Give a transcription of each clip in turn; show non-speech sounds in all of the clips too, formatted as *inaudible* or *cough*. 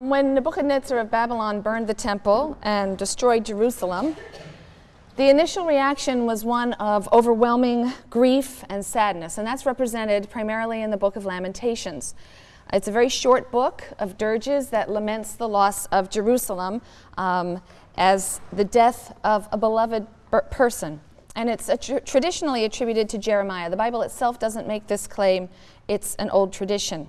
When Nebuchadnezzar of Babylon burned the temple and destroyed Jerusalem, the initial reaction was one of overwhelming grief and sadness, and that's represented primarily in the book of Lamentations. It's a very short book of dirges that laments the loss of Jerusalem um, as the death of a beloved person. And it's tr traditionally attributed to Jeremiah. The Bible itself doesn't make this claim, it's an old tradition.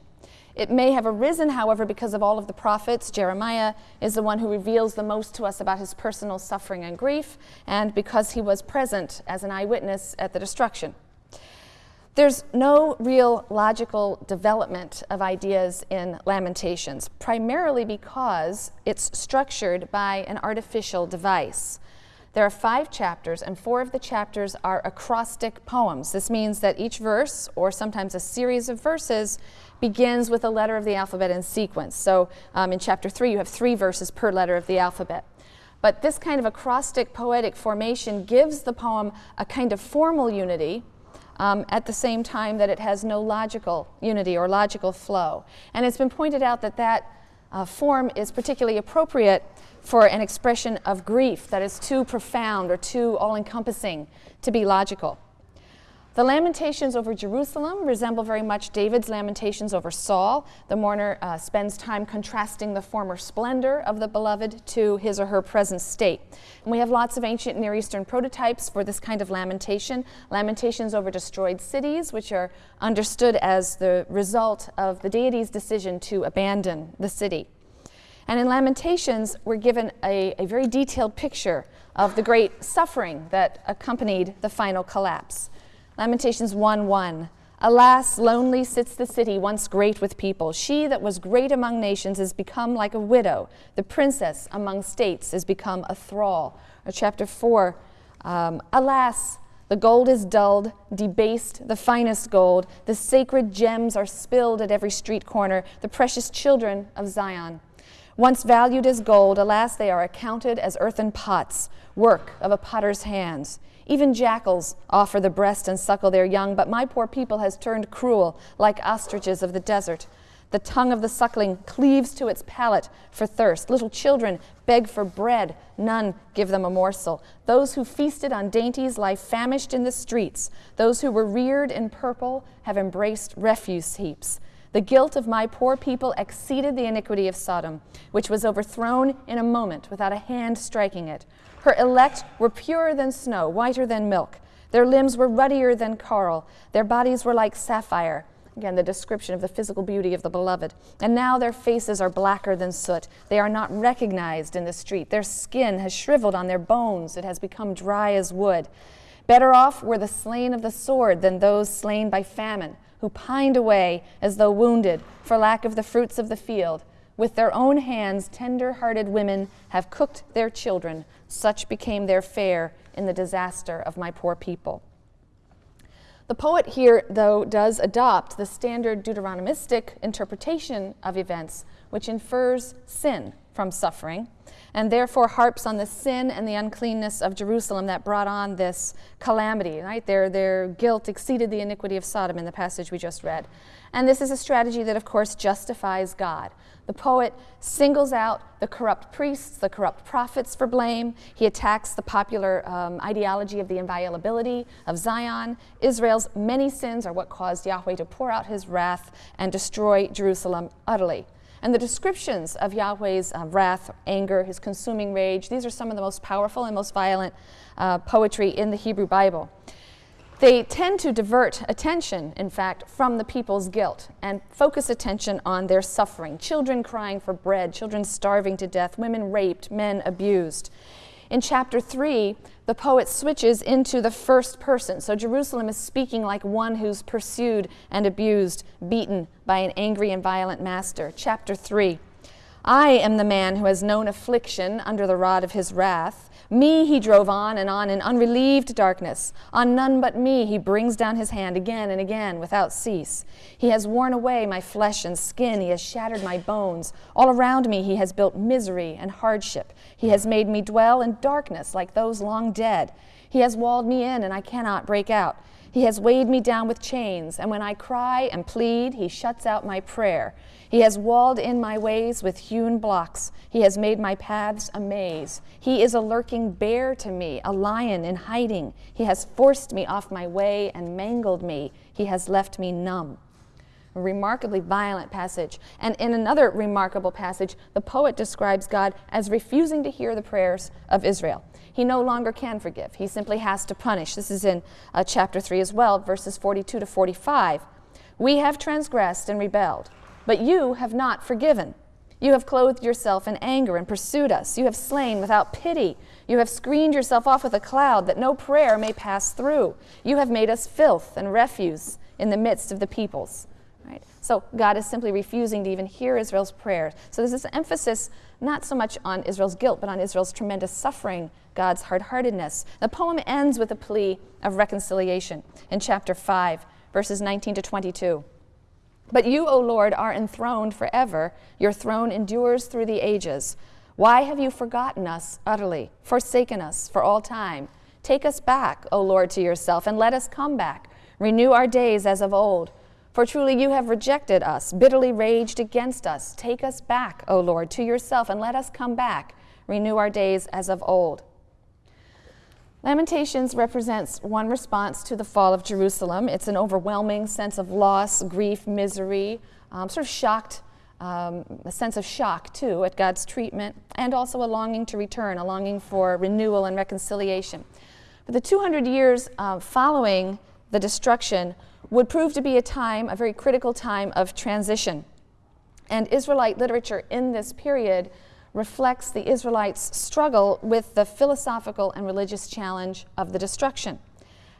It may have arisen, however, because of all of the prophets. Jeremiah is the one who reveals the most to us about his personal suffering and grief, and because he was present as an eyewitness at the destruction. There's no real logical development of ideas in Lamentations, primarily because it's structured by an artificial device. There are five chapters, and four of the chapters are acrostic poems. This means that each verse, or sometimes a series of verses, begins with a letter of the alphabet in sequence. So um, in chapter three, you have three verses per letter of the alphabet. But this kind of acrostic poetic formation gives the poem a kind of formal unity um, at the same time that it has no logical unity or logical flow. And it's been pointed out that that uh, form is particularly appropriate for an expression of grief that is too profound or too all-encompassing to be logical. The lamentations over Jerusalem resemble very much David's lamentations over Saul. The mourner uh, spends time contrasting the former splendor of the beloved to his or her present state. And we have lots of ancient Near Eastern prototypes for this kind of lamentation. Lamentations over destroyed cities, which are understood as the result of the deity's decision to abandon the city. And in Lamentations, we're given a, a very detailed picture of the great suffering that accompanied the final collapse. Lamentations 1:1. Alas, lonely sits the city, once great with people. She that was great among nations is become like a widow. The princess among states is become a thrall. Or chapter 4. Um, Alas, the gold is dulled, debased, the finest gold. The sacred gems are spilled at every street corner, the precious children of Zion. Once valued as gold, alas, they are accounted as earthen pots, work of a potter's hands. Even jackals offer the breast and suckle their young, but my poor people has turned cruel, like ostriches of the desert. The tongue of the suckling cleaves to its palate for thirst. Little children beg for bread, none give them a morsel. Those who feasted on dainties lie famished in the streets. Those who were reared in purple have embraced refuse heaps. The guilt of my poor people exceeded the iniquity of Sodom, which was overthrown in a moment without a hand striking it. Her elect were purer than snow, whiter than milk. Their limbs were ruddier than coral. Their bodies were like sapphire. Again, the description of the physical beauty of the beloved. And now their faces are blacker than soot. They are not recognized in the street. Their skin has shriveled on their bones. It has become dry as wood. Better off were the slain of the sword than those slain by famine, who pined away as though wounded for lack of the fruits of the field. With their own hands, tender-hearted women have cooked their children. Such became their fare in the disaster of my poor people. The poet here, though, does adopt the standard Deuteronomistic interpretation of events, which infers sin from suffering, and therefore harps on the sin and the uncleanness of Jerusalem that brought on this calamity. Right? Their, their guilt exceeded the iniquity of Sodom in the passage we just read. And this is a strategy that, of course, justifies God. The poet singles out the corrupt priests, the corrupt prophets for blame. He attacks the popular um, ideology of the inviolability of Zion. Israel's many sins are what caused Yahweh to pour out his wrath and destroy Jerusalem utterly. And the descriptions of Yahweh's uh, wrath, anger, his consuming rage, these are some of the most powerful and most violent uh, poetry in the Hebrew Bible. They tend to divert attention, in fact, from the people's guilt and focus attention on their suffering. Children crying for bread, children starving to death, women raped, men abused. In chapter 3, the poet switches into the first person. So Jerusalem is speaking like one who's pursued and abused, beaten by an angry and violent master. Chapter 3, I am the man who has known affliction under the rod of his wrath. Me he drove on and on in unrelieved darkness. On none but me he brings down his hand again and again without cease. He has worn away my flesh and skin. He has shattered my bones. All around me he has built misery and hardship. He has made me dwell in darkness like those long dead. He has walled me in and I cannot break out. He has weighed me down with chains, and when I cry and plead, he shuts out my prayer. He has walled in my ways with hewn blocks. He has made my paths a maze. He is a lurking bear to me, a lion in hiding. He has forced me off my way and mangled me. He has left me numb. Remarkably violent passage. And in another remarkable passage, the poet describes God as refusing to hear the prayers of Israel. He no longer can forgive, he simply has to punish. This is in uh, chapter 3 as well, verses 42 to 45. We have transgressed and rebelled, but you have not forgiven. You have clothed yourself in anger and pursued us. You have slain without pity. You have screened yourself off with a cloud that no prayer may pass through. You have made us filth and refuse in the midst of the peoples. So God is simply refusing to even hear Israel's prayers. So there's this emphasis not so much on Israel's guilt, but on Israel's tremendous suffering, God's hard heartedness. The poem ends with a plea of reconciliation in chapter 5, verses 19 to 22. But you, O Lord, are enthroned forever. Your throne endures through the ages. Why have you forgotten us utterly, forsaken us for all time? Take us back, O Lord, to yourself, and let us come back. Renew our days as of old. For truly you have rejected us, bitterly raged against us. Take us back, O Lord, to yourself, and let us come back. Renew our days as of old. Lamentations represents one response to the fall of Jerusalem. It's an overwhelming sense of loss, grief, misery, um, sort of shocked, um, a sense of shock too at God's treatment, and also a longing to return, a longing for renewal and reconciliation. But the 200 years uh, following the destruction would prove to be a time, a very critical time of transition. And Israelite literature in this period reflects the Israelites' struggle with the philosophical and religious challenge of the destruction.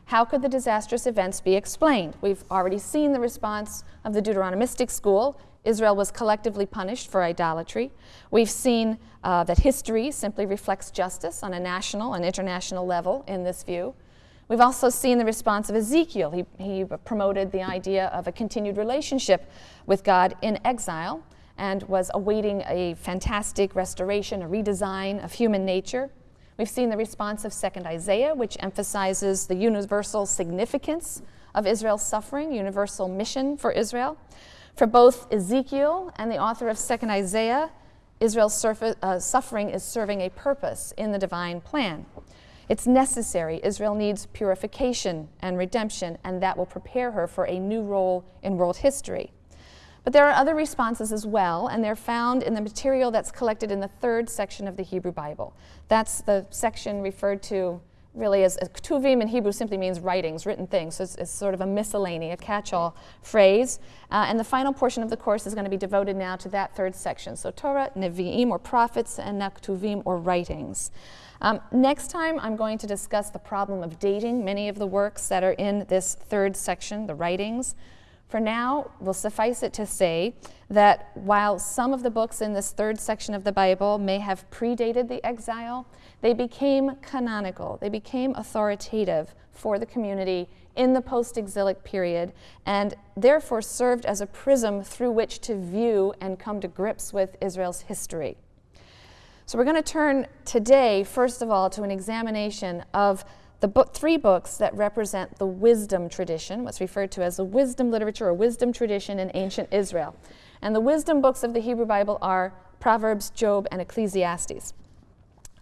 How could the disastrous events be explained? We've already seen the response of the Deuteronomistic school. Israel was collectively punished for idolatry. We've seen uh, that history simply reflects justice on a national and international level in this view. We've also seen the response of Ezekiel. He, he promoted the idea of a continued relationship with God in exile and was awaiting a fantastic restoration, a redesign of human nature. We've seen the response of 2nd Isaiah, which emphasizes the universal significance of Israel's suffering, universal mission for Israel. For both Ezekiel and the author of 2nd Isaiah, Israel's uh, suffering is serving a purpose in the divine plan. It's necessary. Israel needs purification and redemption, and that will prepare her for a new role in world history. But there are other responses as well, and they're found in the material that's collected in the third section of the Hebrew Bible. That's the section referred to really as, as Ketuvim in Hebrew simply means writings, written things. So it's, it's sort of a miscellany, a catch-all phrase. Uh, and the final portion of the course is going to be devoted now to that third section. So Torah, Nevi'im, or prophets, and Ketuvim, or writings. Um, next time, I'm going to discuss the problem of dating many of the works that are in this third section, the writings. For now, we'll suffice it to say that while some of the books in this third section of the Bible may have predated the exile, they became canonical, they became authoritative for the community in the post exilic period, and therefore served as a prism through which to view and come to grips with Israel's history. So we're going to turn today, first of all, to an examination of the book, three books that represent the wisdom tradition, what's referred to as the wisdom literature or wisdom tradition in ancient Israel. And the wisdom books of the Hebrew Bible are Proverbs, Job, and Ecclesiastes.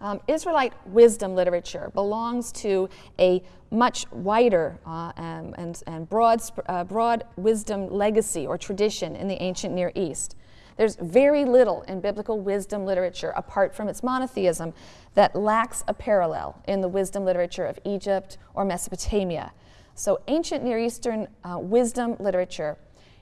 Um, Israelite wisdom literature belongs to a much wider uh, and, and, broad, uh, broad wisdom legacy or tradition in the ancient Near East. There's very little in biblical wisdom literature, apart from its monotheism, that lacks a parallel in the wisdom literature of Egypt or Mesopotamia. So ancient Near Eastern uh, wisdom literature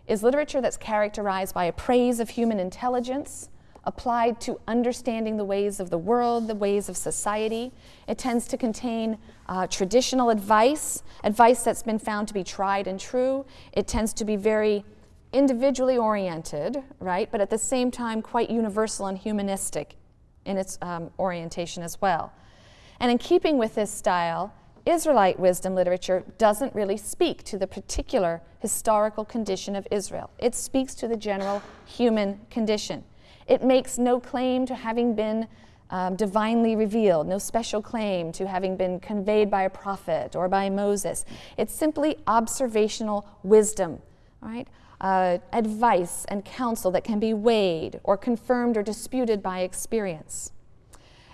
is literature that's characterized by a praise of human intelligence, applied to understanding the ways of the world, the ways of society. It tends to contain uh, traditional advice, advice that's been found to be tried and true. It tends to be very individually oriented, right, but at the same time quite universal and humanistic in its um, orientation as well. And in keeping with this style, Israelite wisdom literature doesn't really speak to the particular historical condition of Israel. It speaks to the general human condition. It makes no claim to having been um, divinely revealed, no special claim to having been conveyed by a prophet or by Moses. It's simply observational wisdom, right? Uh, advice and counsel that can be weighed or confirmed or disputed by experience.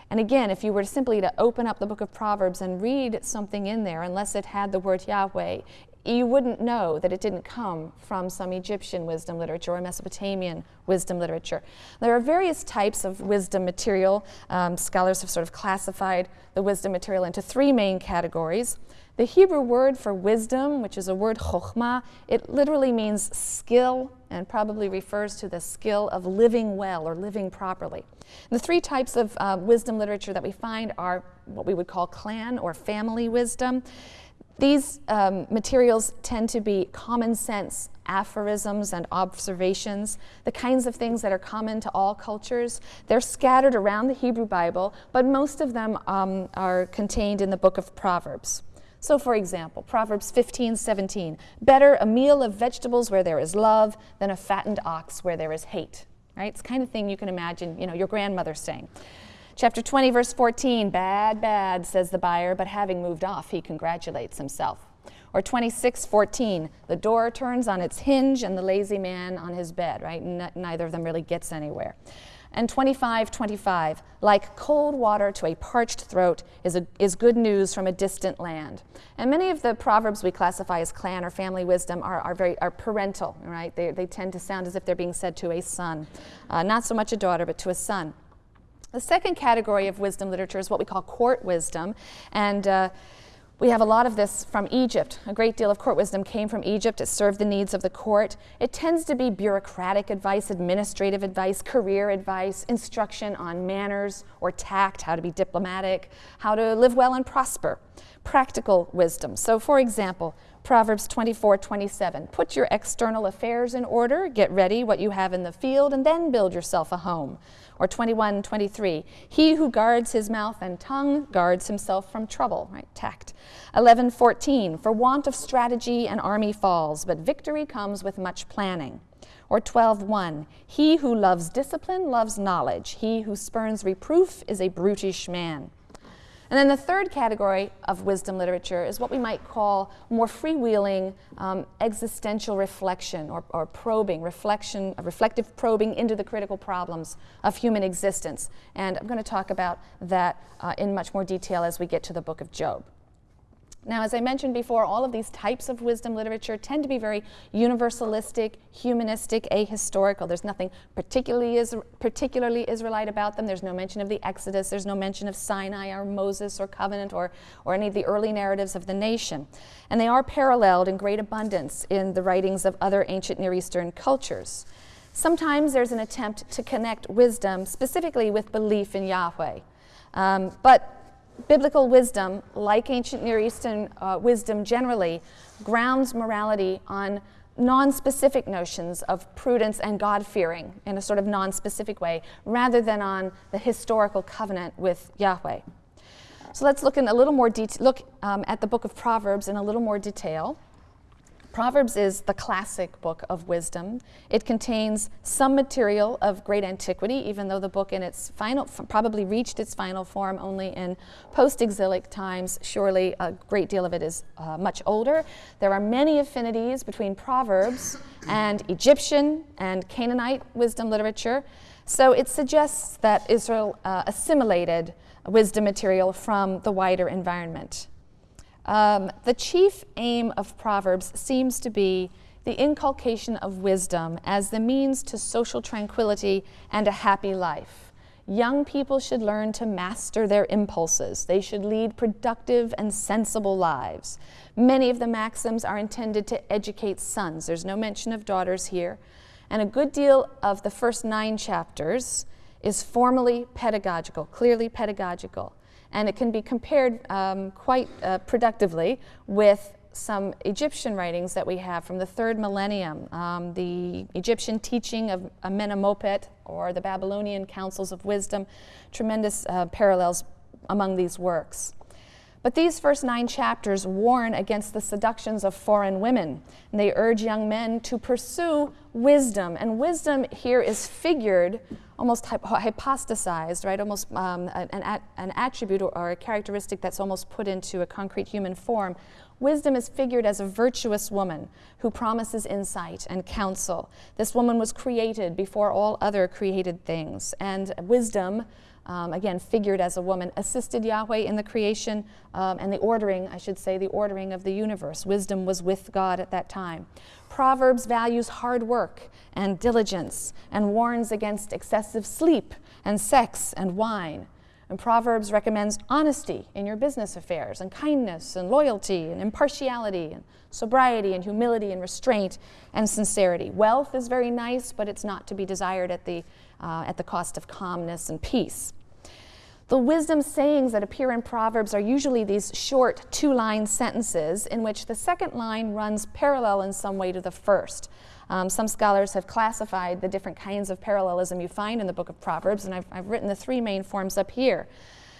And again, if you were simply to open up the book of Proverbs and read something in there, unless it had the word Yahweh, you wouldn't know that it didn't come from some Egyptian wisdom literature or Mesopotamian wisdom literature. There are various types of wisdom material. Um, scholars have sort of classified the wisdom material into three main categories. The Hebrew word for wisdom, which is a word chokhmah, it literally means skill and probably refers to the skill of living well or living properly. The three types of uh, wisdom literature that we find are what we would call clan or family wisdom. These um, materials tend to be common sense aphorisms and observations, the kinds of things that are common to all cultures. They're scattered around the Hebrew Bible, but most of them um, are contained in the book of Proverbs. So, for example, Proverbs 15, 17, better a meal of vegetables where there is love than a fattened ox where there is hate. Right? It's the kind of thing you can imagine, you know, your grandmother saying. Chapter 20, verse 14 Bad, bad, says the buyer, but having moved off, he congratulates himself. Or 26, 14 The door turns on its hinge and the lazy man on his bed, right? N- neither of them really gets anywhere. And 25, 25 Like cold water to a parched throat is, a, is good news from a distant land. And many of the proverbs we classify as clan or family wisdom are, are very are parental, right? They, they tend to sound as if they're being said to a son. Uh, not so much a daughter, but to a son. The second category of wisdom literature is what we call court wisdom. And uh, we have a lot of this from Egypt. A great deal of court wisdom came from Egypt. It served the needs of the court. It tends to be bureaucratic advice, administrative advice, career advice, instruction on manners or tact, how to be diplomatic, how to live well and prosper. Practical wisdom. So, for example, Proverbs 24 27. Put your external affairs in order, get ready what you have in the field, and then build yourself a home. Or 21 23. He who guards his mouth and tongue guards himself from trouble, right? Tact. 11 14. For want of strategy, an army falls, but victory comes with much planning. Or 12:1 He who loves discipline loves knowledge. He who spurns reproof is a brutish man. And then the third category of wisdom literature is what we might call more freewheeling um, existential reflection or, or, probing, reflection, reflective probing into the critical problems of human existence. And I'm going to talk about that uh, in much more detail as we get to the book of Job. Now, as I mentioned before, all of these types of wisdom literature tend to be very universalistic, humanistic, ahistorical. There's nothing particularly, is, particularly Israelite about them. There's no mention of the Exodus. There's no mention of Sinai or Moses or covenant or, or any of the early narratives of the nation. And they are paralleled in great abundance in the writings of other ancient Near Eastern cultures. Sometimes there's an attempt to connect wisdom specifically with belief in Yahweh. Um, but biblical wisdom, like ancient Near Eastern uh, wisdom generally, grounds morality on non-specific notions of prudence and God-fearing in a sort of non-specific way, rather than on the historical covenant with Yahweh. So let's look in a little more detail. Look um, at the book of Proverbs in a little more detail. Proverbs is the classic book of wisdom. It contains some material of great antiquity, even though the book in its final probably reached its final form only in post-exilic times. Surely a great deal of it is uh, much older. There are many affinities between Proverbs and Egyptian and Canaanite wisdom literature. So it suggests that Israel uh, assimilated wisdom material from the wider environment. Um, the chief aim of Proverbs seems to be the inculcation of wisdom as the means to social tranquility and a happy life. Young people should learn to master their impulses. They should lead productive and sensible lives. Many of the maxims are intended to educate sons. There's no mention of daughters here. And a good deal of the first nine chapters is formally pedagogical, clearly pedagogical and it can be compared um, quite uh, productively with some Egyptian writings that we have from the third millennium, um, the Egyptian teaching of Amenemopet or the Babylonian counsels of wisdom, tremendous uh, parallels among these works. But these first nine chapters warn against the seductions of foreign women. And they urge young men to pursue wisdom. And wisdom here is figured, almost hypostasized, right? Almost um, an, an attribute or a characteristic that's almost put into a concrete human form. Wisdom is figured as a virtuous woman who promises insight and counsel. This woman was created before all other created things. And wisdom um, again, figured as a woman, assisted Yahweh in the creation um, and the ordering, I should say, the ordering of the universe. Wisdom was with God at that time. Proverbs values hard work and diligence and warns against excessive sleep and sex and wine. And Proverbs recommends honesty in your business affairs, and kindness, and loyalty, and impartiality, and sobriety, and humility, and restraint, and sincerity. Wealth is very nice, but it's not to be desired at the, uh, at the cost of calmness and peace. The wisdom sayings that appear in Proverbs are usually these short two line sentences in which the second line runs parallel in some way to the first. Um, some scholars have classified the different kinds of parallelism you find in the book of Proverbs, and I've, I've written the three main forms up here.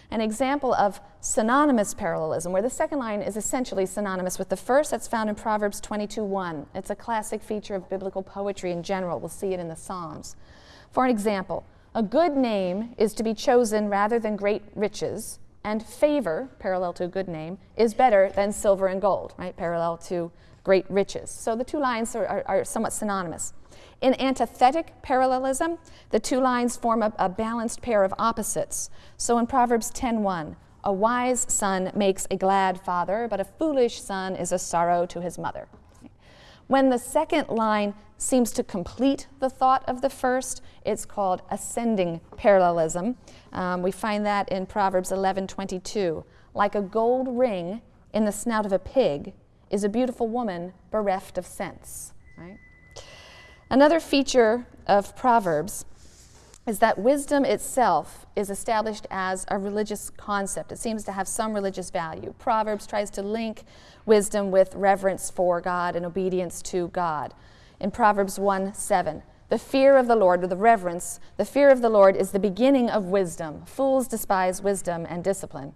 An example of synonymous parallelism, where the second line is essentially synonymous with the first, that's found in Proverbs 22:1. It's a classic feature of biblical poetry in general. We'll see it in the Psalms. For an example, a good name is to be chosen rather than great riches, and favor, parallel to a good name, is better than silver and gold, right? Parallel to great riches. So the two lines are, are, are somewhat synonymous. In antithetic parallelism, the two lines form a, a balanced pair of opposites. So in Proverbs 10:1, a wise son makes a glad father, but a foolish son is a sorrow to his mother. When the second line seems to complete the thought of the first, it's called ascending parallelism. Um, we find that in Proverbs 11:22. Like a gold ring in the snout of a pig is a beautiful woman bereft of sense. Right? Another feature of Proverbs is that wisdom itself is established as a religious concept. It seems to have some religious value. Proverbs tries to link wisdom with reverence for God and obedience to God. In Proverbs 1 7, the fear of the Lord, or the reverence, the fear of the Lord is the beginning of wisdom. Fools despise wisdom and discipline.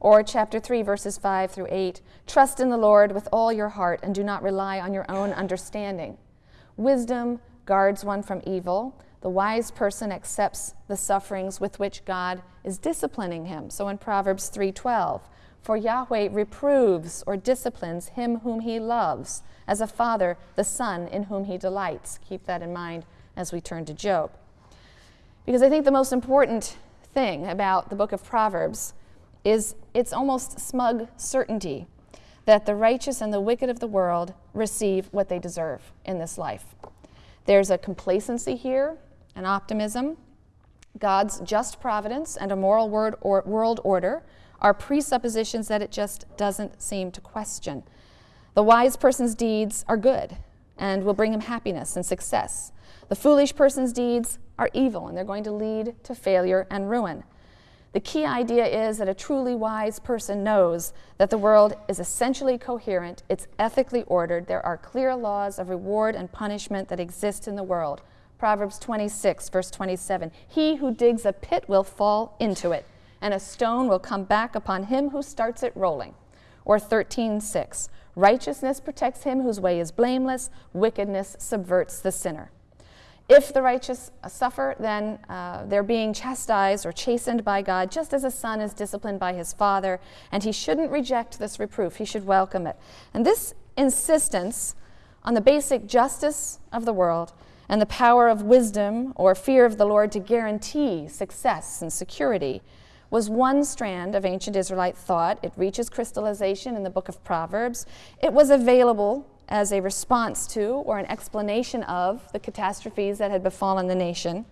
Or chapter 3, verses 5 through 8 Trust in the Lord with all your heart and do not rely on your own understanding. Wisdom guards one from evil the wise person accepts the sufferings with which God is disciplining him. So in Proverbs 3:12, for Yahweh reproves or disciplines him whom he loves, as a father the son in whom he delights. Keep that in mind as we turn to Job. Because I think the most important thing about the book of Proverbs is its almost smug certainty that the righteous and the wicked of the world receive what they deserve in this life. There's a complacency here and optimism, God's just providence, and a moral or world order are presuppositions that it just doesn't seem to question. The wise person's deeds are good and will bring him happiness and success. The foolish person's deeds are evil and they're going to lead to failure and ruin. The key idea is that a truly wise person knows that the world is essentially coherent, it's ethically ordered, there are clear laws of reward and punishment that exist in the world. Proverbs 26, verse 27 He who digs a pit will fall into it, and a stone will come back upon him who starts it rolling. Or 13, 6 Righteousness protects him whose way is blameless, wickedness subverts the sinner. If the righteous suffer, then uh, they're being chastised or chastened by God, just as a son is disciplined by his father, and he shouldn't reject this reproof. He should welcome it. And this insistence on the basic justice of the world and the power of wisdom or fear of the Lord to guarantee success and security was one strand of ancient Israelite thought. It reaches crystallization in the book of Proverbs. It was available as a response to or an explanation of the catastrophes that had befallen the nation.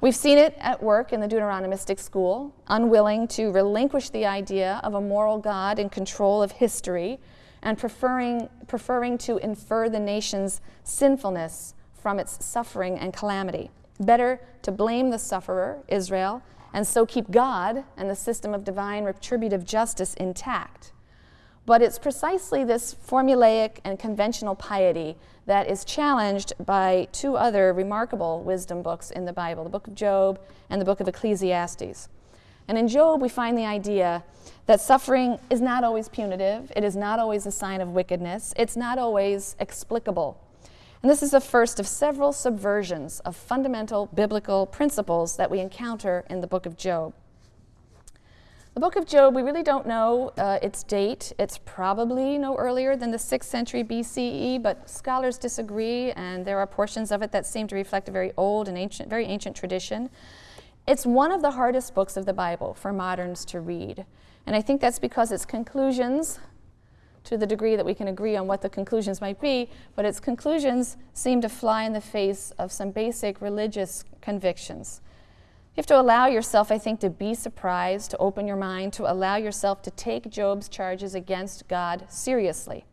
We've seen it at work in the Deuteronomistic school, unwilling to relinquish the idea of a moral God in control of history and preferring, preferring to infer the nation's sinfulness from its suffering and calamity. Better to blame the sufferer, Israel, and so keep God and the system of divine retributive justice intact. But it's precisely this formulaic and conventional piety that is challenged by two other remarkable wisdom books in the Bible the book of Job and the book of Ecclesiastes. And in Job, we find the idea that suffering is not always punitive, it is not always a sign of wickedness, it's not always explicable. And this is the first of several subversions of fundamental biblical principles that we encounter in the book of Job. The book of Job, we really don't know uh, its date. It's probably no earlier than the 6th century BCE, but scholars disagree, and there are portions of it that seem to reflect a very old and ancient, very ancient tradition. It's one of the hardest books of the Bible for moderns to read. And I think that's because its conclusions to the degree that we can agree on what the conclusions might be, but its conclusions seem to fly in the face of some basic religious convictions. You have to allow yourself, I think, to be surprised, to open your mind, to allow yourself to take Job's charges against God seriously.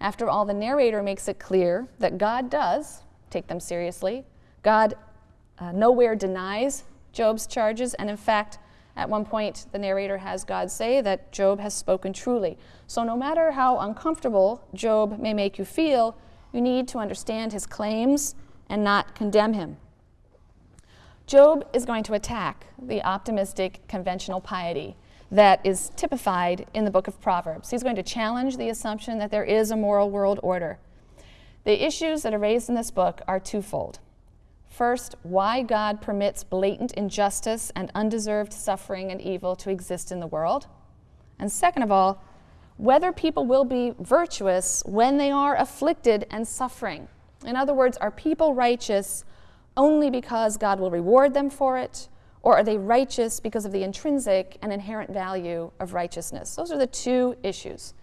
After all, the narrator makes it clear that God does take them seriously. God uh, nowhere denies Job's charges, and in fact, at one point, the narrator has God say that Job has spoken truly. So, no matter how uncomfortable Job may make you feel, you need to understand his claims and not condemn him. Job is going to attack the optimistic conventional piety that is typified in the book of Proverbs. He's going to challenge the assumption that there is a moral world order. The issues that are raised in this book are twofold. First, why God permits blatant injustice and undeserved suffering and evil to exist in the world. And second of all, whether people will be virtuous when they are afflicted and suffering. In other words, are people righteous only because God will reward them for it, or are they righteous because of the intrinsic and inherent value of righteousness? Those are the two issues.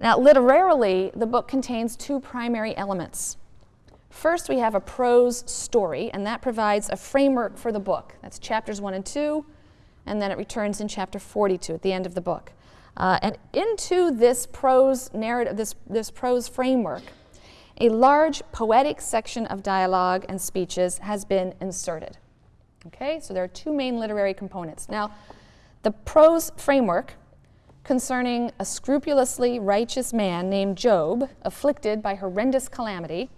Now, literarily, the book contains two primary elements. First, we have a prose story, and that provides a framework for the book. That's chapters 1 and 2, and then it returns in chapter 42 at the end of the book. Uh, and into this prose narrative, this, this prose framework, a large poetic section of dialogue and speeches has been inserted. Okay, so there are two main literary components. Now, the prose framework concerning a scrupulously righteous man named Job, afflicted by horrendous calamity,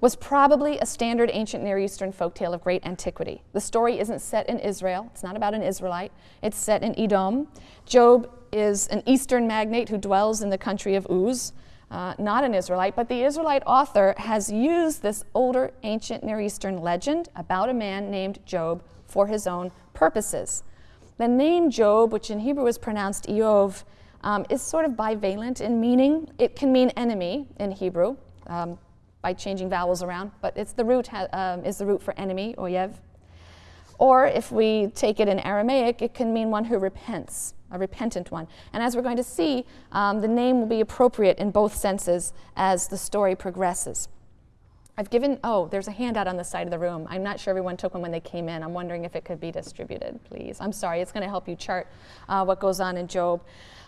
was probably a standard ancient Near Eastern folktale of great antiquity. The story isn't set in Israel, it's not about an Israelite, it's set in Edom. Job is an Eastern magnate who dwells in the country of Uz, uh, not an Israelite, but the Israelite author has used this older ancient Near Eastern legend about a man named Job for his own purposes. The name Job, which in Hebrew is pronounced Iyov, um, is sort of bivalent in meaning. It can mean enemy in Hebrew. Um, by changing vowels around, but it's the root um, is the root for enemy, oyev. Or if we take it in Aramaic, it can mean one who repents, a repentant one. And as we're going to see, um, the name will be appropriate in both senses as the story progresses. I've given, oh, there's a handout on the side of the room. I'm not sure everyone took one when they came in. I'm wondering if it could be distributed, please. I'm sorry, it's going to help you chart uh, what goes on in Job.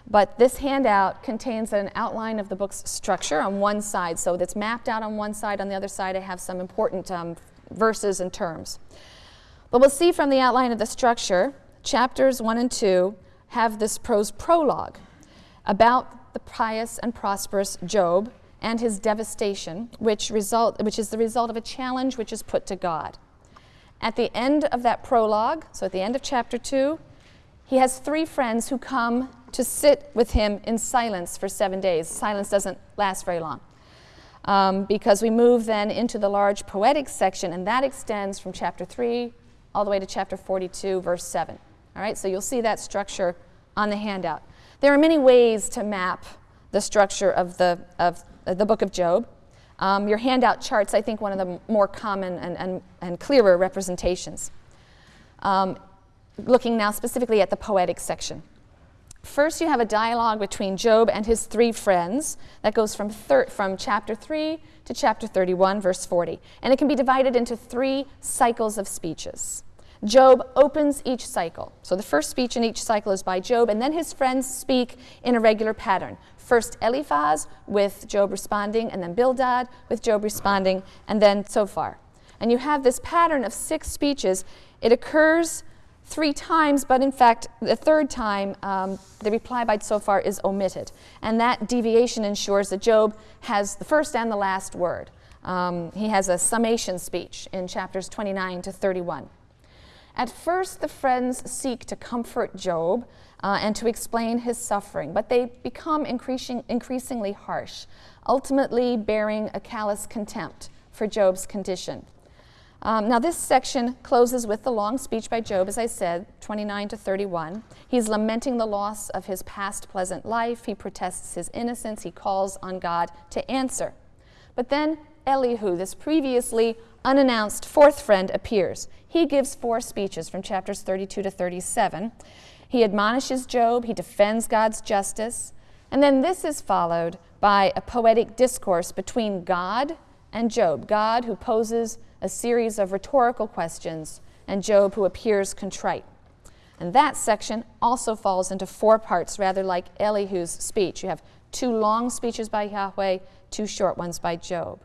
But this handout contains an outline of the book's structure on one side. So it's mapped out on one side. On the other side, I have some important um, verses and terms. But we'll see from the outline of the structure, chapters 1 and 2 have this prose prologue about the pious and prosperous Job and his devastation, which, result, which is the result of a challenge which is put to God. At the end of that prologue, so at the end of chapter 2, he has three friends who come to sit with him in silence for seven days. Silence doesn't last very long. Um, because we move then into the large poetic section, and that extends from chapter 3 all the way to chapter 42, verse 7. All right, so you'll see that structure on the handout. There are many ways to map the structure of the, of the book of Job. Um, your handout charts, I think, one of the more common and, and, and clearer representations. Um, looking now specifically at the poetic section. First, you have a dialogue between Job and his three friends that goes from, from chapter 3 to chapter 31, verse 40. And it can be divided into three cycles of speeches. Job opens each cycle. So the first speech in each cycle is by Job, and then his friends speak in a regular pattern. First Eliphaz with Job responding, and then Bildad with Job responding, and then Zophar. And you have this pattern of six speeches. It occurs three times, but in fact, the third time, um, the reply by Zophar is omitted. And that deviation ensures that Job has the first and the last word. Um, he has a summation speech in chapters 29 to 31. At first, the friends seek to comfort Job uh, and to explain his suffering, but they become increasing, increasingly harsh, ultimately bearing a callous contempt for Job's condition. Um, now, this section closes with the long speech by Job, as I said, 29 to 31. He's lamenting the loss of his past pleasant life. He protests his innocence. He calls on God to answer. But then Elihu, this previously unannounced fourth friend, appears. He gives four speeches from chapters 32 to 37. He admonishes Job, he defends God's justice, and then this is followed by a poetic discourse between God and Job. God, who poses a series of rhetorical questions, and Job, who appears contrite. And that section also falls into four parts, rather like Elihu's speech. You have two long speeches by Yahweh, two short ones by Job.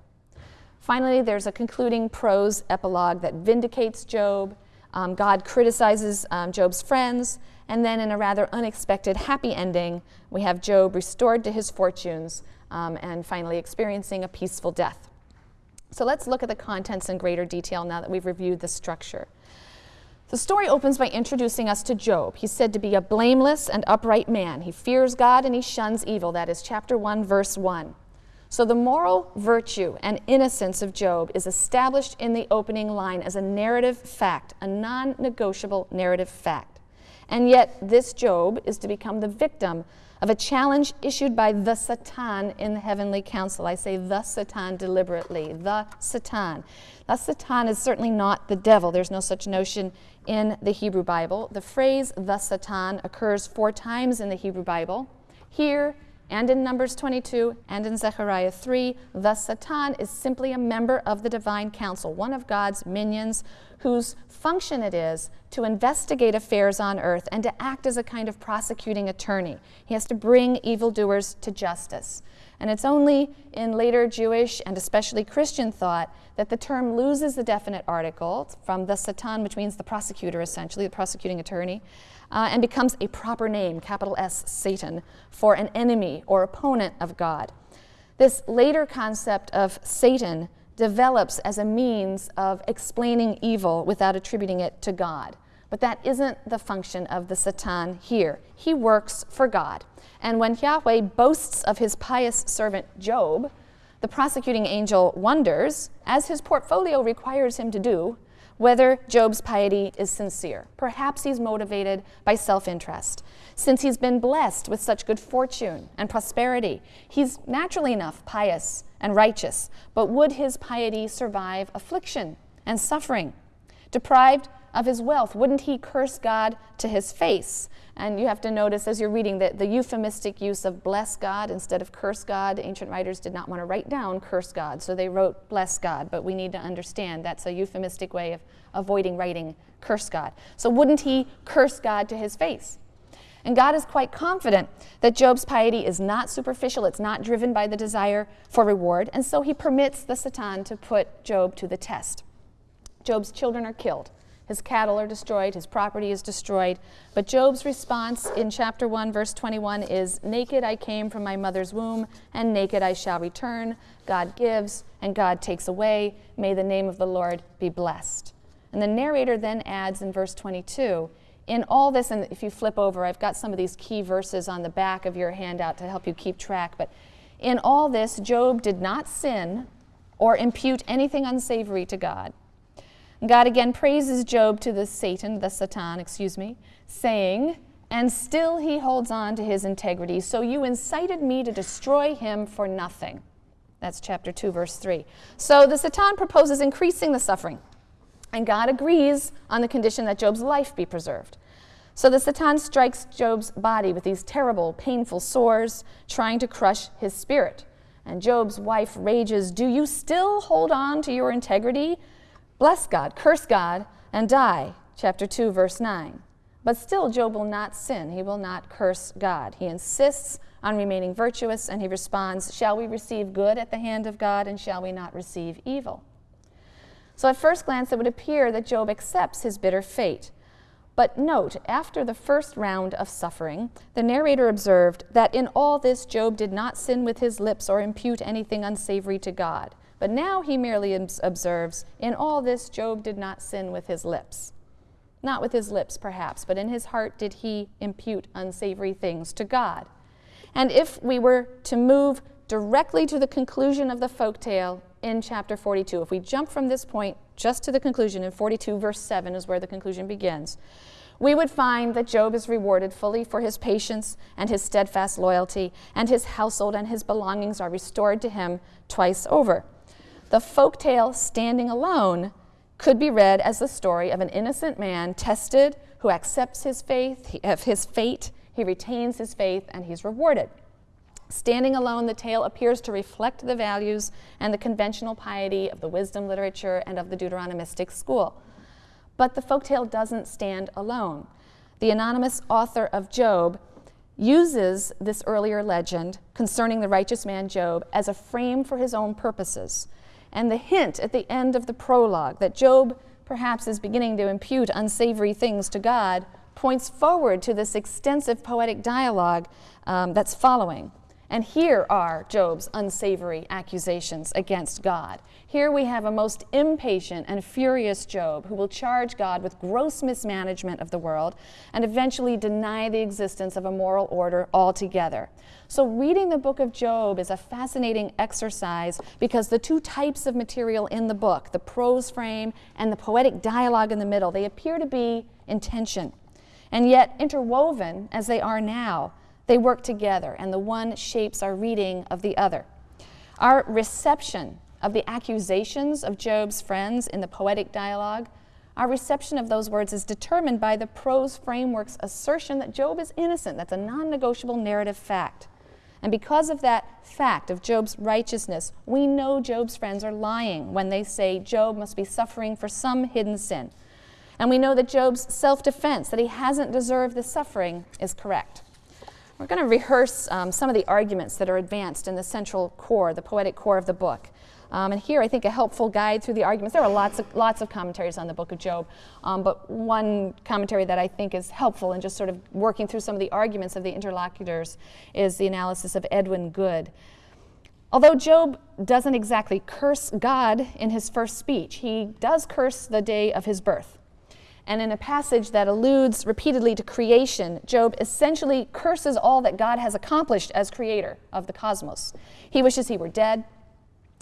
Finally, there's a concluding prose epilogue that vindicates Job. Um, God criticizes um, Job's friends, and then in a rather unexpected happy ending, we have Job restored to his fortunes um, and finally experiencing a peaceful death. So let's look at the contents in greater detail now that we've reviewed the structure. The story opens by introducing us to Job. He's said to be a blameless and upright man. He fears God and he shuns evil. That is chapter 1, verse 1. So the moral virtue and innocence of Job is established in the opening line as a narrative fact, a non negotiable narrative fact. And yet, this Job is to become the victim of a challenge issued by the Satan in the heavenly council. I say the Satan deliberately, the Satan. The Satan is certainly not the devil. There's no such notion in the Hebrew Bible. The phrase the Satan occurs four times in the Hebrew Bible. Here and in Numbers 22 and in Zechariah 3, the Satan is simply a member of the divine council, one of God's minions whose function it is to investigate affairs on earth and to act as a kind of prosecuting attorney. He has to bring evildoers to justice. And it's only in later Jewish and especially Christian thought that the term loses the definite article from the Satan, which means the prosecutor essentially, the prosecuting attorney, uh, and becomes a proper name, capital S, Satan, for an enemy or opponent of God. This later concept of Satan develops as a means of explaining evil without attributing it to God. But that isn't the function of the Satan here. He works for God. And when Yahweh boasts of his pious servant Job, the prosecuting angel wonders, as his portfolio requires him to do, whether Job's piety is sincere. Perhaps he's motivated by self interest. Since he's been blessed with such good fortune and prosperity, he's naturally enough pious and righteous. But would his piety survive affliction and suffering? Deprived of his wealth, wouldn't he curse God to his face? And you have to notice as you're reading that the euphemistic use of bless God instead of curse God, ancient writers did not want to write down curse God, so they wrote bless God. But we need to understand that's a euphemistic way of avoiding writing curse God. So wouldn't he curse God to his face? And God is quite confident that Job's piety is not superficial, it's not driven by the desire for reward, and so he permits the Satan to put Job to the test. Job's children are killed. His cattle are destroyed, his property is destroyed. But Job's response in chapter 1, verse 21 is Naked I came from my mother's womb, and naked I shall return. God gives, and God takes away. May the name of the Lord be blessed. And the narrator then adds in verse 22 In all this, and if you flip over, I've got some of these key verses on the back of your handout to help you keep track. But in all this, Job did not sin or impute anything unsavory to God. God again praises Job to the Satan, the Satan, excuse me, saying, And still he holds on to his integrity. So you incited me to destroy him for nothing. That's chapter 2, verse 3. So the Satan proposes increasing the suffering. And God agrees on the condition that Job's life be preserved. So the Satan strikes Job's body with these terrible, painful sores, trying to crush his spirit. And Job's wife rages, Do you still hold on to your integrity? Bless God, curse God, and die. Chapter 2, verse 9. But still, Job will not sin. He will not curse God. He insists on remaining virtuous, and he responds, Shall we receive good at the hand of God, and shall we not receive evil? So, at first glance, it would appear that Job accepts his bitter fate. But note, after the first round of suffering, the narrator observed that in all this Job did not sin with his lips or impute anything unsavory to God. But now he merely observes, In all this, Job did not sin with his lips. Not with his lips, perhaps, but in his heart did he impute unsavory things to God. And if we were to move directly to the conclusion of the folk tale in chapter 42, if we jump from this point just to the conclusion in 42, verse 7 is where the conclusion begins, we would find that Job is rewarded fully for his patience and his steadfast loyalty, and his household and his belongings are restored to him twice over. The folk tale standing alone could be read as the story of an innocent man tested who accepts his faith, of his fate, he retains his faith, and he's rewarded. Standing alone, the tale appears to reflect the values and the conventional piety of the wisdom literature and of the Deuteronomistic school. But the folktale doesn't stand alone. The anonymous author of Job uses this earlier legend concerning the righteous man Job as a frame for his own purposes. And the hint at the end of the prologue that Job perhaps is beginning to impute unsavory things to God points forward to this extensive poetic dialogue um, that's following. And here are Job's unsavory accusations against God. Here we have a most impatient and furious Job who will charge God with gross mismanagement of the world and eventually deny the existence of a moral order altogether. So, reading the book of Job is a fascinating exercise because the two types of material in the book, the prose frame and the poetic dialogue in the middle, they appear to be in tension. And yet, interwoven as they are now, they work together, and the one shapes our reading of the other. Our reception of the accusations of Job's friends in the poetic dialogue, our reception of those words is determined by the prose framework's assertion that Job is innocent. That's a non negotiable narrative fact. And because of that fact of Job's righteousness, we know Job's friends are lying when they say Job must be suffering for some hidden sin. And we know that Job's self defense, that he hasn't deserved the suffering, is correct. We're going to rehearse um, some of the arguments that are advanced in the central core, the poetic core of the book. Um, and here, I think a helpful guide through the arguments. There are lots of, lots of commentaries on the book of Job, um, but one commentary that I think is helpful in just sort of working through some of the arguments of the interlocutors is the analysis of Edwin Good. Although Job doesn't exactly curse God in his first speech, he does curse the day of his birth. And in a passage that alludes repeatedly to creation, Job essentially curses all that God has accomplished as creator of the cosmos. He wishes he were dead.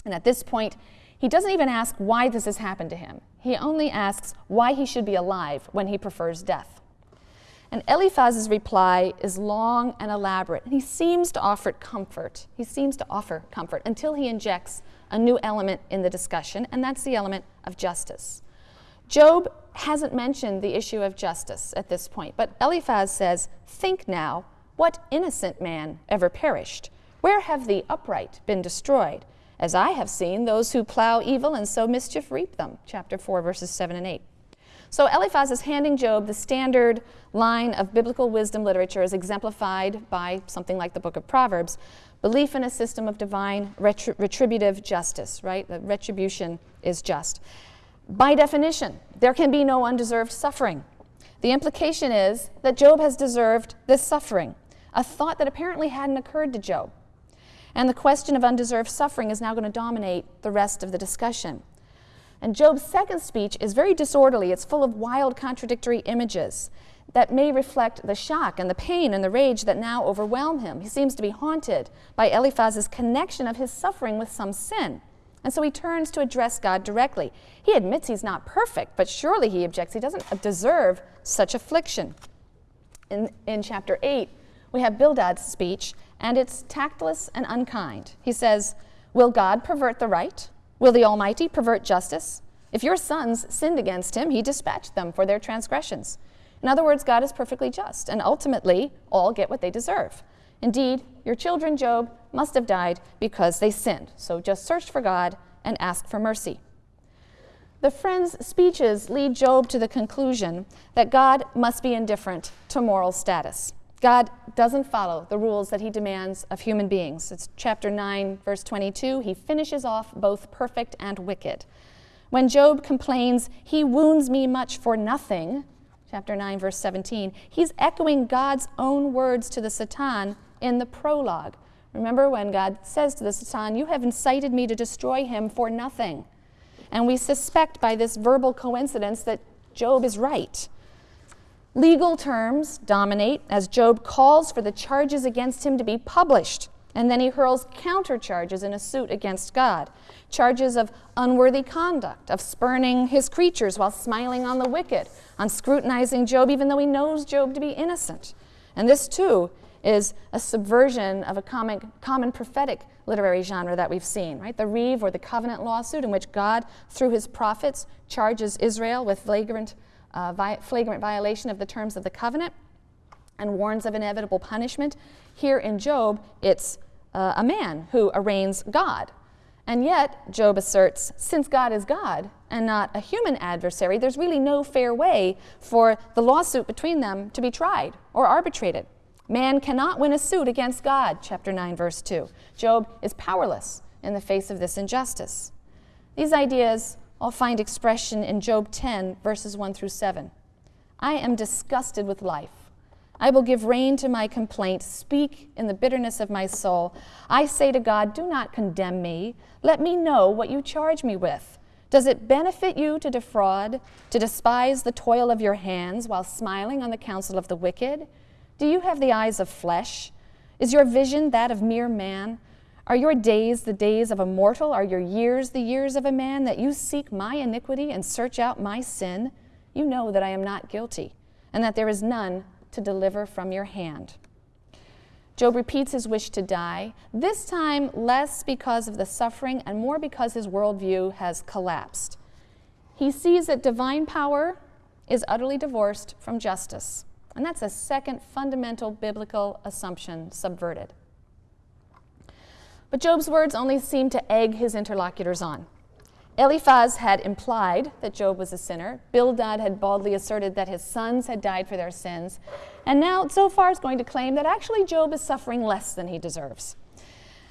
And at this point, he doesn't even ask why this has happened to him. He only asks why he should be alive when he prefers death. And Eliphaz's reply is long and elaborate, and he seems to offer comfort. He seems to offer comfort until he injects a new element in the discussion, and that's the element of justice. Job hasn't mentioned the issue of justice at this point, but Eliphaz says, Think now, what innocent man ever perished? Where have the upright been destroyed? As I have seen, those who plow evil and sow mischief reap them. Chapter 4, verses 7 and 8. So Eliphaz is handing Job the standard line of biblical wisdom literature as exemplified by something like the book of Proverbs belief in a system of divine retributive justice, right? The retribution is just. By definition, there can be no undeserved suffering. The implication is that Job has deserved this suffering, a thought that apparently hadn't occurred to Job. And the question of undeserved suffering is now going to dominate the rest of the discussion. And Job's second speech is very disorderly. It's full of wild, contradictory images that may reflect the shock and the pain and the rage that now overwhelm him. He seems to be haunted by Eliphaz's connection of his suffering with some sin. And so he turns to address God directly. He admits he's not perfect, but surely he objects he doesn't deserve such affliction. In, in chapter 8, we have Bildad's speech, and it's tactless and unkind. He says, Will God pervert the right? Will the Almighty pervert justice? If your sons sinned against him, he dispatched them for their transgressions. In other words, God is perfectly just, and ultimately, all get what they deserve. Indeed, your children, Job, must have died because they sinned. So just search for God and ask for mercy. The friends' speeches lead Job to the conclusion that God must be indifferent to moral status. God doesn't follow the rules that he demands of human beings. It's chapter 9, verse 22. He finishes off both perfect and wicked. When Job complains, He wounds me much for nothing, chapter 9, verse 17, he's echoing God's own words to the Satan in the prologue. Remember when God says to the Satan, You have incited me to destroy him for nothing. And we suspect by this verbal coincidence that Job is right. Legal terms dominate as Job calls for the charges against him to be published, and then he hurls countercharges in a suit against God. Charges of unworthy conduct, of spurning his creatures while smiling on the wicked, on scrutinizing Job even though he knows Job to be innocent. And this, too, is a subversion of a common, common prophetic literary genre that we've seen, right? The riv or the covenant lawsuit in which God, through his prophets, charges Israel with flagrant uh, vi- flagrant violation of the terms of the covenant and warns of inevitable punishment. Here in Job, it's uh, a man who arraigns God. And yet, Job asserts, since God is God and not a human adversary, there's really no fair way for the lawsuit between them to be tried or arbitrated. Man cannot win a suit against God, chapter 9, verse 2. Job is powerless in the face of this injustice. These ideas I'll find expression in Job 10, verses 1 through 7. I am disgusted with life. I will give rein to my complaint, speak in the bitterness of my soul. I say to God, Do not condemn me. Let me know what you charge me with. Does it benefit you to defraud, to despise the toil of your hands while smiling on the counsel of the wicked? Do you have the eyes of flesh? Is your vision that of mere man? Are your days the days of a mortal? Are your years the years of a man that you seek my iniquity and search out my sin? You know that I am not guilty, and that there is none to deliver from your hand. Job repeats his wish to die, this time less because of the suffering and more because his worldview has collapsed. He sees that divine power is utterly divorced from justice, and that's a second fundamental biblical assumption subverted. But Job's words only seemed to egg his interlocutors on. Eliphaz had implied that Job was a sinner. Bildad had baldly asserted that his sons had died for their sins. And now Zophar is going to claim that actually Job is suffering less than he deserves.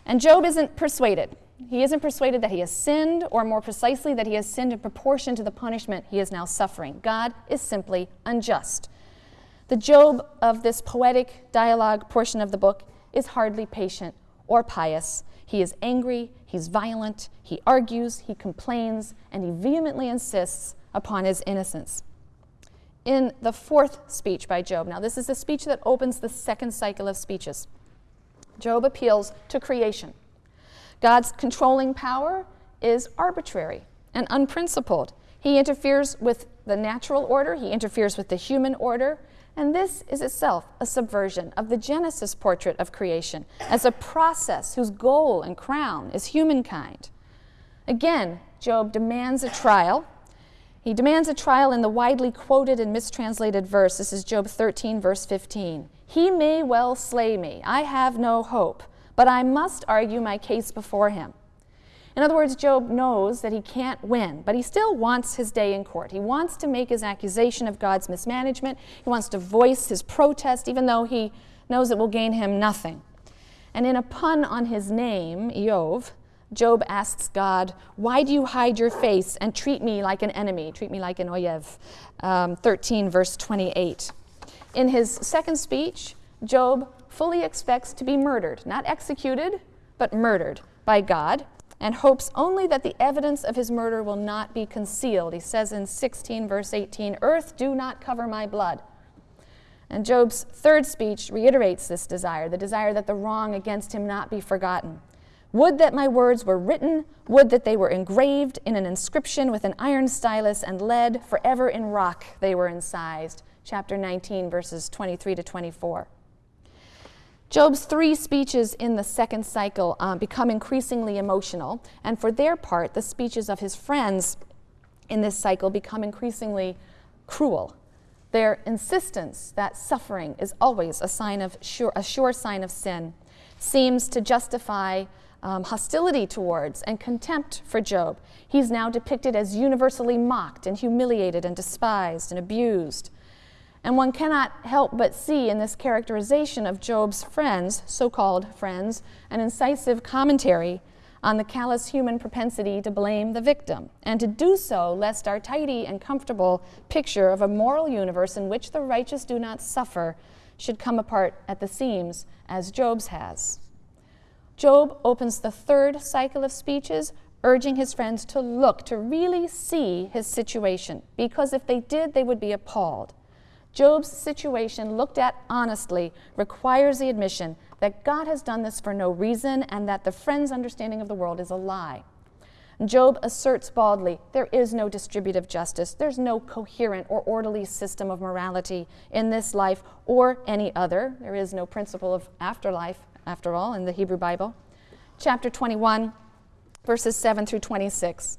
And Job isn't persuaded. He isn't persuaded that he has sinned, or more precisely, that he has sinned in proportion to the punishment he is now suffering. God is simply unjust. The Job of this poetic dialogue portion of the book is hardly patient or pious. He is angry, he's violent, he argues, he complains, and he vehemently insists upon his innocence. In the fourth speech by Job, now this is the speech that opens the second cycle of speeches, Job appeals to creation. God's controlling power is arbitrary and unprincipled. He interferes with the natural order, he interferes with the human order, and this is itself a subversion of the Genesis portrait of creation as a process whose goal and crown is humankind. Again, Job demands a trial. He demands a trial in the widely quoted and mistranslated verse. This is Job 13, verse 15. He may well slay me. I have no hope, but I must argue my case before him. In other words, Job knows that he can't win, but he still wants his day in court. He wants to make his accusation of God's mismanagement. He wants to voice his protest, even though he knows it will gain him nothing. And in a pun on his name, Iyov, Job asks God, Why do you hide your face and treat me like an enemy? Treat me like an oyev. Um, 13, verse 28. In his second speech, Job fully expects to be murdered, not executed, but murdered by God and hopes only that the evidence of his murder will not be concealed. He says in 16, verse 18, Earth, do not cover my blood. And Job's third speech reiterates this desire the desire that the wrong against him not be forgotten. Would that my words were written, would that they were engraved in an inscription with an iron stylus and lead, forever in rock they were incised. Chapter 19, verses 23 to 24. Job's three speeches in the second cycle um, become increasingly emotional, and for their part, the speeches of his friends in this cycle become increasingly cruel. Their insistence that suffering is always a sign of sure, a sure sign of sin seems to justify um, hostility towards and contempt for Job. He's now depicted as universally mocked and humiliated and despised and abused. And one cannot help but see in this characterization of Job's friends, so called friends, an incisive commentary on the callous human propensity to blame the victim, and to do so lest our tidy and comfortable picture of a moral universe in which the righteous do not suffer should come apart at the seams, as Job's has. Job opens the third cycle of speeches, urging his friends to look, to really see his situation, because if they did, they would be appalled. Job's situation, looked at honestly, requires the admission that God has done this for no reason and that the friend's understanding of the world is a lie. Job asserts baldly there is no distributive justice, there's no coherent or orderly system of morality in this life or any other. There is no principle of afterlife, after all, in the Hebrew Bible. Chapter 21, verses 7 through 26.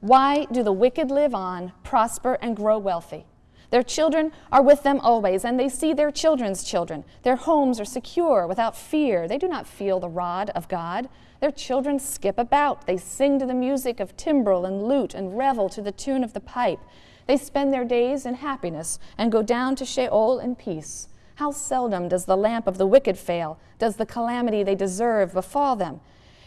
Why do the wicked live on, prosper, and grow wealthy? Their children are with them always, and they see their children's children. Their homes are secure without fear. They do not feel the rod of God. Their children skip about. They sing to the music of timbrel and lute and revel to the tune of the pipe. They spend their days in happiness and go down to Sheol in peace. How seldom does the lamp of the wicked fail? Does the calamity they deserve befall them?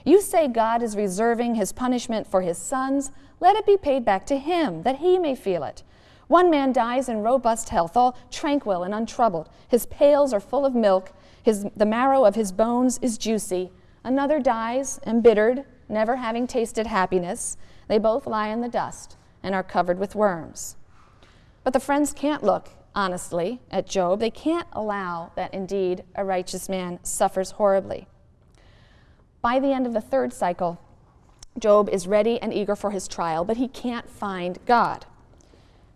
You say God is reserving his punishment for his sons. Let it be paid back to him, that he may feel it. One man dies in robust health, all tranquil and untroubled. His pails are full of milk, his, the marrow of his bones is juicy. Another dies, embittered, never having tasted happiness. They both lie in the dust and are covered with worms. But the friends can't look honestly at Job. They can't allow that indeed a righteous man suffers horribly. By the end of the third cycle, Job is ready and eager for his trial, but he can't find God.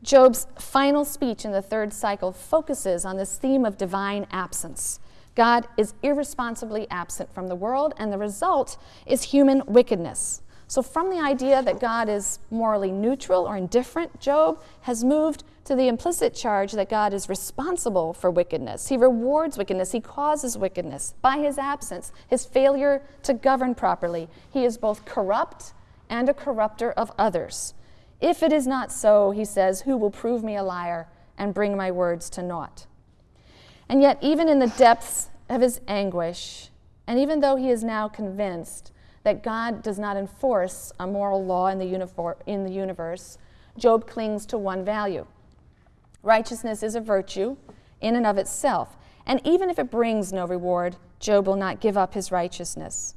Job's final speech in the third cycle focuses on this theme of divine absence. God is irresponsibly absent from the world, and the result is human wickedness. So, from the idea that God is morally neutral or indifferent, Job has moved to the implicit charge that God is responsible for wickedness. He rewards wickedness, he causes wickedness. By his absence, his failure to govern properly, he is both corrupt and a corrupter of others. If it is not so, he says, who will prove me a liar and bring my words to naught? And yet, even in the depths of his anguish, and even though he is now convinced that God does not enforce a moral law in the, in the universe, Job clings to one value. Righteousness is a virtue in and of itself, and even if it brings no reward, Job will not give up his righteousness.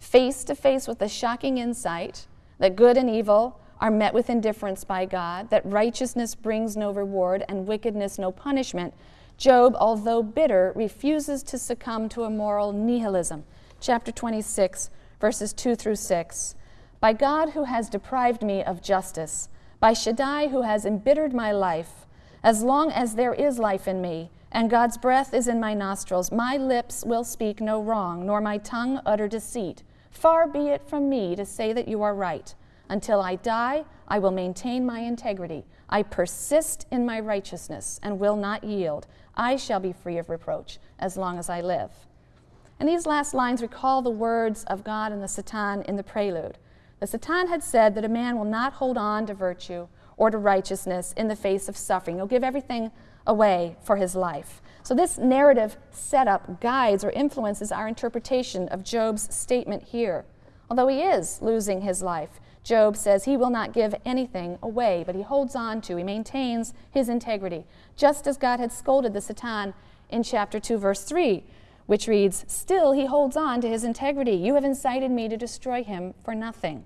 Face to face with the shocking insight that good and evil are met with indifference by God, that righteousness brings no reward and wickedness no punishment, Job, although bitter, refuses to succumb to a moral nihilism. Chapter 26, verses 2 through 6. By God who has deprived me of justice, by Shaddai who has embittered my life, as long as there is life in me, and God's breath is in my nostrils, my lips will speak no wrong, nor my tongue utter deceit. Far be it from me to say that you are right. Until I die, I will maintain my integrity. I persist in my righteousness and will not yield. I shall be free of reproach as long as I live. And these last lines recall the words of God and the Satan in the prelude. The Satan had said that a man will not hold on to virtue or to righteousness in the face of suffering. He'll give everything away for his life. So, this narrative setup guides or influences our interpretation of Job's statement here. Although he is losing his life, Job says he will not give anything away, but he holds on to, he maintains his integrity, just as God had scolded the Satan in chapter 2, verse 3, which reads, Still he holds on to his integrity. You have incited me to destroy him for nothing.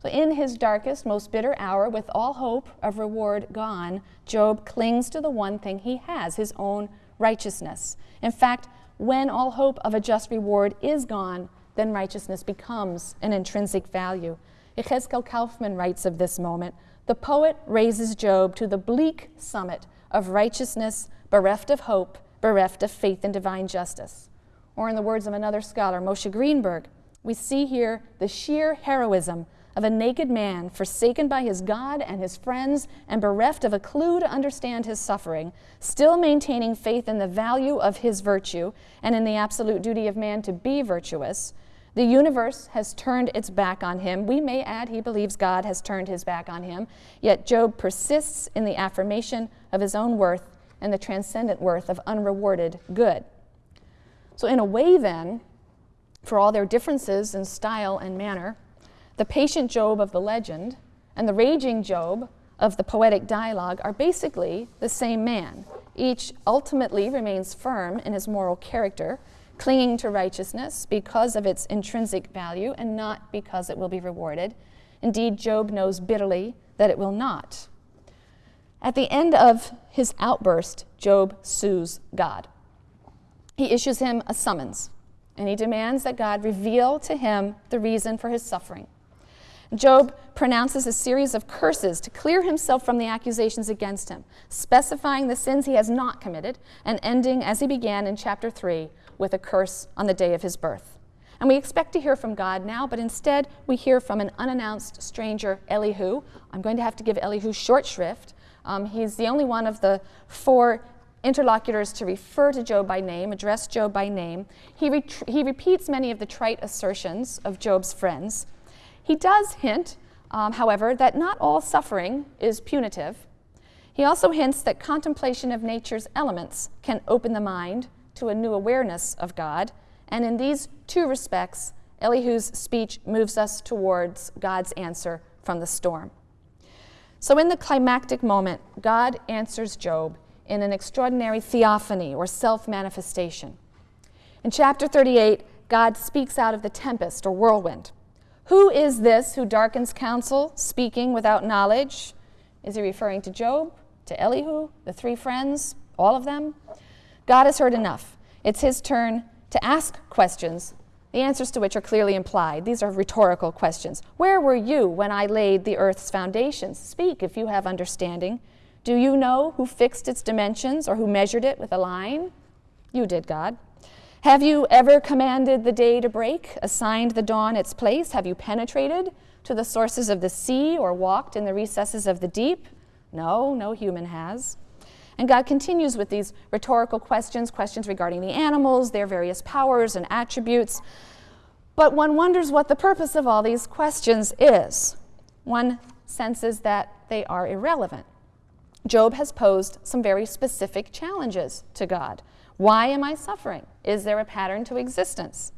So, in his darkest, most bitter hour, with all hope of reward gone, Job clings to the one thing he has his own righteousness. In fact, when all hope of a just reward is gone, then righteousness becomes an intrinsic value. Yechezkel Kaufmann writes of this moment the poet raises Job to the bleak summit of righteousness, bereft of hope, bereft of faith in divine justice. Or, in the words of another scholar, Moshe Greenberg, we see here the sheer heroism of a naked man forsaken by his God and his friends and bereft of a clue to understand his suffering, still maintaining faith in the value of his virtue and in the absolute duty of man to be virtuous, the universe has turned its back on him. We may add, he believes God has turned his back on him. Yet Job persists in the affirmation of his own worth and the transcendent worth of unrewarded good. So, in a way, then, for all their differences in style and manner, the patient Job of the legend and the raging Job of the poetic dialogue are basically the same man. Each ultimately remains firm in his moral character clinging to righteousness because of its intrinsic value and not because it will be rewarded. Indeed, Job knows bitterly that it will not. At the end of his outburst, Job sues God. He issues him a summons, and he demands that God reveal to him the reason for his suffering. Job pronounces a series of curses to clear himself from the accusations against him, specifying the sins he has not committed, and ending as he began in chapter 3 with a curse on the day of his birth. And we expect to hear from God now, but instead we hear from an unannounced stranger, Elihu. I'm going to have to give Elihu short shrift. Um, he's the only one of the four interlocutors to refer to Job by name, address Job by name. He, he repeats many of the trite assertions of Job's friends. He does hint, um, however, that not all suffering is punitive. He also hints that contemplation of nature's elements can open the mind to a new awareness of God. And in these two respects, Elihu's speech moves us towards God's answer from the storm. So, in the climactic moment, God answers Job in an extraordinary theophany or self manifestation. In chapter 38, God speaks out of the tempest or whirlwind. Who is this who darkens counsel, speaking without knowledge? Is he referring to Job, to Elihu, the three friends, all of them? God has heard enough. It's his turn to ask questions, the answers to which are clearly implied. These are rhetorical questions. Where were you when I laid the earth's foundations? Speak if you have understanding. Do you know who fixed its dimensions or who measured it with a line? You did, God. Have you ever commanded the day to break, assigned the dawn its place? Have you penetrated to the sources of the sea or walked in the recesses of the deep? No, no human has. And God continues with these rhetorical questions, questions regarding the animals, their various powers and attributes. But one wonders what the purpose of all these questions is. One senses that they are irrelevant. Job has posed some very specific challenges to God. Why am I suffering? Is there a pattern to existence?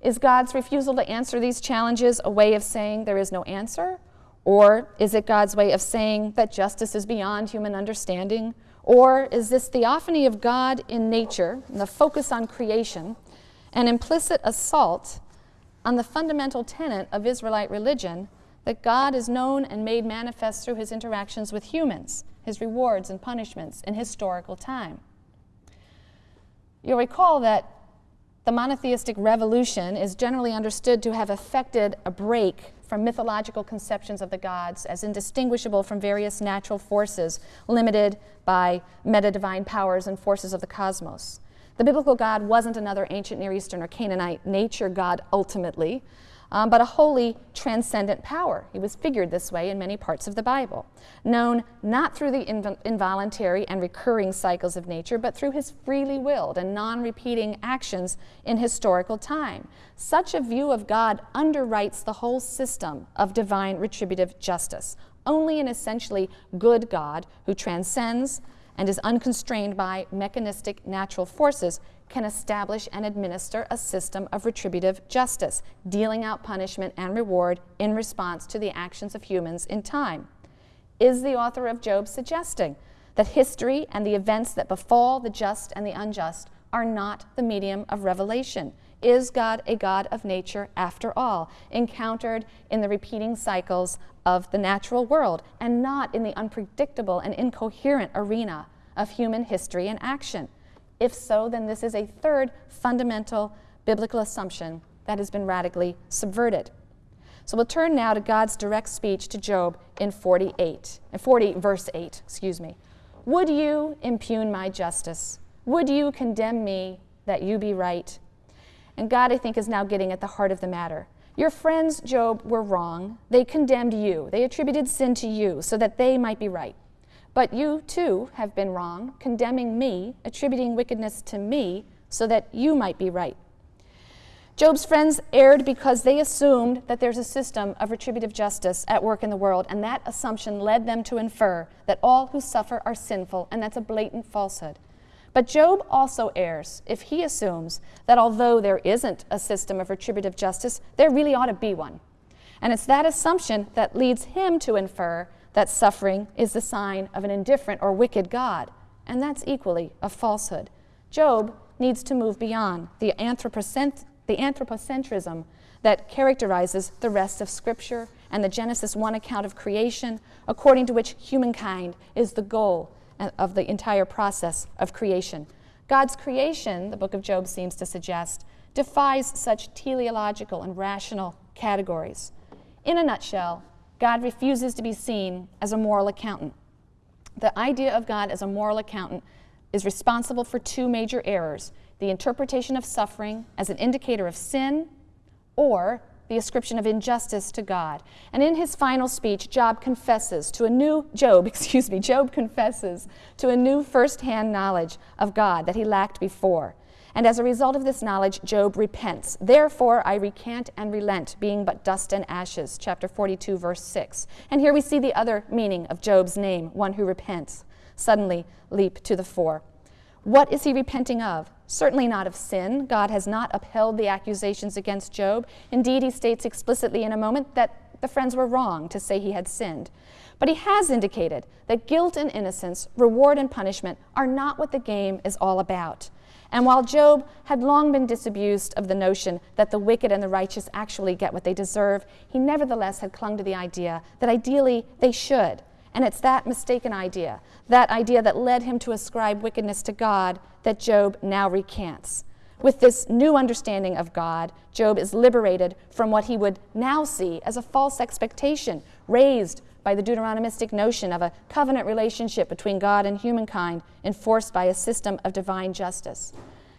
Is God's refusal to answer these challenges a way of saying there is no answer? Or is it God's way of saying that justice is beyond human understanding? Or is this theophany of God in nature, the focus on creation, an implicit assault on the fundamental tenet of Israelite religion that God is known and made manifest through his interactions with humans, his rewards and punishments in historical time? You'll recall that the monotheistic revolution is generally understood to have effected a break from mythological conceptions of the gods as indistinguishable from various natural forces limited by meta-divine powers and forces of the cosmos. The biblical God wasn't another ancient Near Eastern or Canaanite nature god ultimately, um, but a holy, transcendent power. He was figured this way in many parts of the Bible, known not through the inv involuntary and recurring cycles of nature, but through his freely willed and non repeating actions in historical time. Such a view of God underwrites the whole system of divine retributive justice. Only an essentially good God who transcends and is unconstrained by mechanistic natural forces can establish and administer a system of retributive justice, dealing out punishment and reward in response to the actions of humans in time. Is the author of Job suggesting that history and the events that befall the just and the unjust are not the medium of revelation? Is God a God of nature after all, encountered in the repeating cycles of the natural world and not in the unpredictable and incoherent arena of human history and action? If so, then this is a third fundamental biblical assumption that has been radically subverted. So we'll turn now to God's direct speech to Job in 48, 40 verse 8, excuse me. Would you impugn my justice? Would you condemn me that you be right? And God, I think, is now getting at the heart of the matter. Your friends, Job, were wrong. They condemned you. They attributed sin to you so that they might be right. But you too have been wrong, condemning me, attributing wickedness to me, so that you might be right. Job's friends erred because they assumed that there's a system of retributive justice at work in the world, and that assumption led them to infer that all who suffer are sinful, and that's a blatant falsehood. But Job also errs if he assumes that although there isn't a system of retributive justice, there really ought to be one. And it's that assumption that leads him to infer that suffering is the sign of an indifferent or wicked God, and that's equally a falsehood. Job needs to move beyond the, anthropocent- the anthropocentrism that characterizes the rest of Scripture and the Genesis 1 account of creation, according to which humankind is the goal of the entire process of creation. God's creation, the book of Job seems to suggest, defies such teleological and rational categories. In a nutshell, God refuses to be seen as a moral accountant. The idea of God as a moral accountant is responsible for two major errors the interpretation of suffering as an indicator of sin, or the ascription of injustice to God. And in his final speech, Job confesses to a new Job, *laughs* excuse me, Job confesses to a new first-hand knowledge of God that he lacked before. And as a result of this knowledge, Job repents. Therefore, I recant and relent, being but dust and ashes. Chapter 42, verse 6. And here we see the other meaning of Job's name, one who repents, suddenly leap to the fore. What is he repenting of? Certainly not of sin. God has not upheld the accusations against Job. Indeed, he states explicitly in a moment that the friends were wrong to say he had sinned. But he has indicated that guilt and innocence, reward and punishment, are not what the game is all about. And while Job had long been disabused of the notion that the wicked and the righteous actually get what they deserve, he nevertheless had clung to the idea that ideally they should. And it's that mistaken idea, that idea that led him to ascribe wickedness to God, that Job now recants. With this new understanding of God, Job is liberated from what he would now see as a false expectation raised by the Deuteronomistic notion of a covenant relationship between God and humankind enforced by a system of divine justice.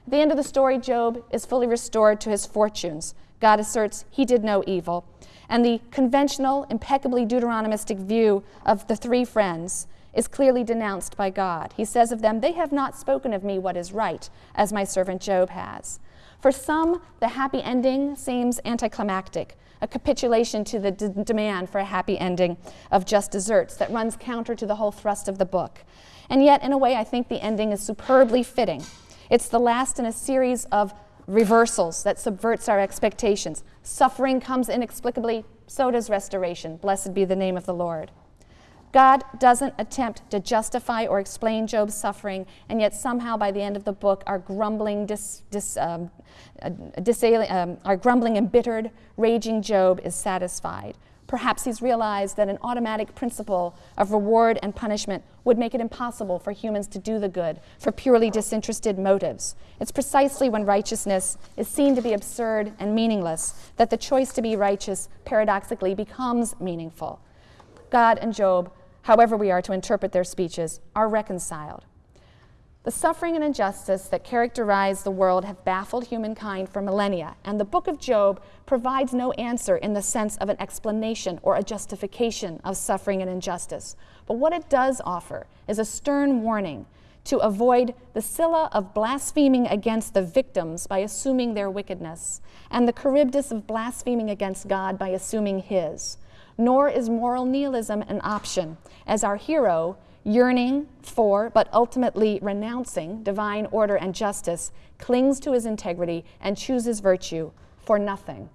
At the end of the story, Job is fully restored to his fortunes. God asserts he did no evil. And the conventional, impeccably Deuteronomistic view of the three friends is clearly denounced by God. He says of them, They have not spoken of me what is right, as my servant Job has. For some, the happy ending seems anticlimactic a capitulation to the demand for a happy ending of just desserts that runs counter to the whole thrust of the book. And yet, in a way, I think the ending is superbly fitting. It's the last in a series of reversals that subverts our expectations. Suffering comes inexplicably, so does restoration. Blessed be the name of the Lord. God doesn't attempt to justify or explain Job's suffering, and yet somehow by the end of the book, our grumbling, dis, dis, um, uh, um, our grumbling, embittered, raging Job is satisfied. Perhaps he's realized that an automatic principle of reward and punishment would make it impossible for humans to do the good for purely disinterested motives. It's precisely when righteousness is seen to be absurd and meaningless that the choice to be righteous paradoxically becomes meaningful. God and Job however we are to interpret their speeches, are reconciled. The suffering and injustice that characterize the world have baffled humankind for millennia, and the book of Job provides no answer in the sense of an explanation or a justification of suffering and injustice. But what it does offer is a stern warning to avoid the Scylla of blaspheming against the victims by assuming their wickedness, and the Charybdis of blaspheming against God by assuming his nor is moral nihilism an option, as our hero, yearning for but ultimately renouncing divine order and justice, clings to his integrity and chooses virtue for nothing